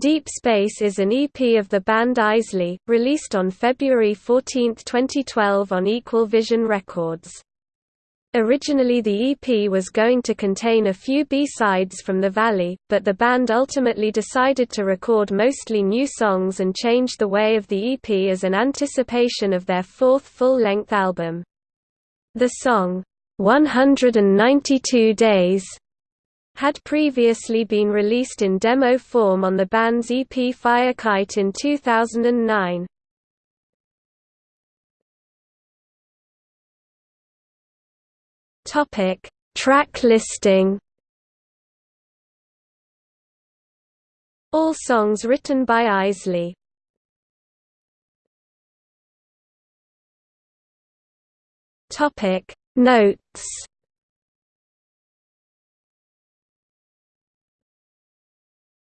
Deep Space is an EP of the band Eisley, released on February 14, 2012 on Equal Vision Records. Originally the EP was going to contain a few B-sides from the Valley, but the band ultimately decided to record mostly new songs and change the way of the EP as an anticipation of their fourth full-length album. The song, 192 Days, had previously been released in demo form on the band's EP Fire Kite in 2009. Topic: Track listing. All songs written by Eisley. Topic: Notes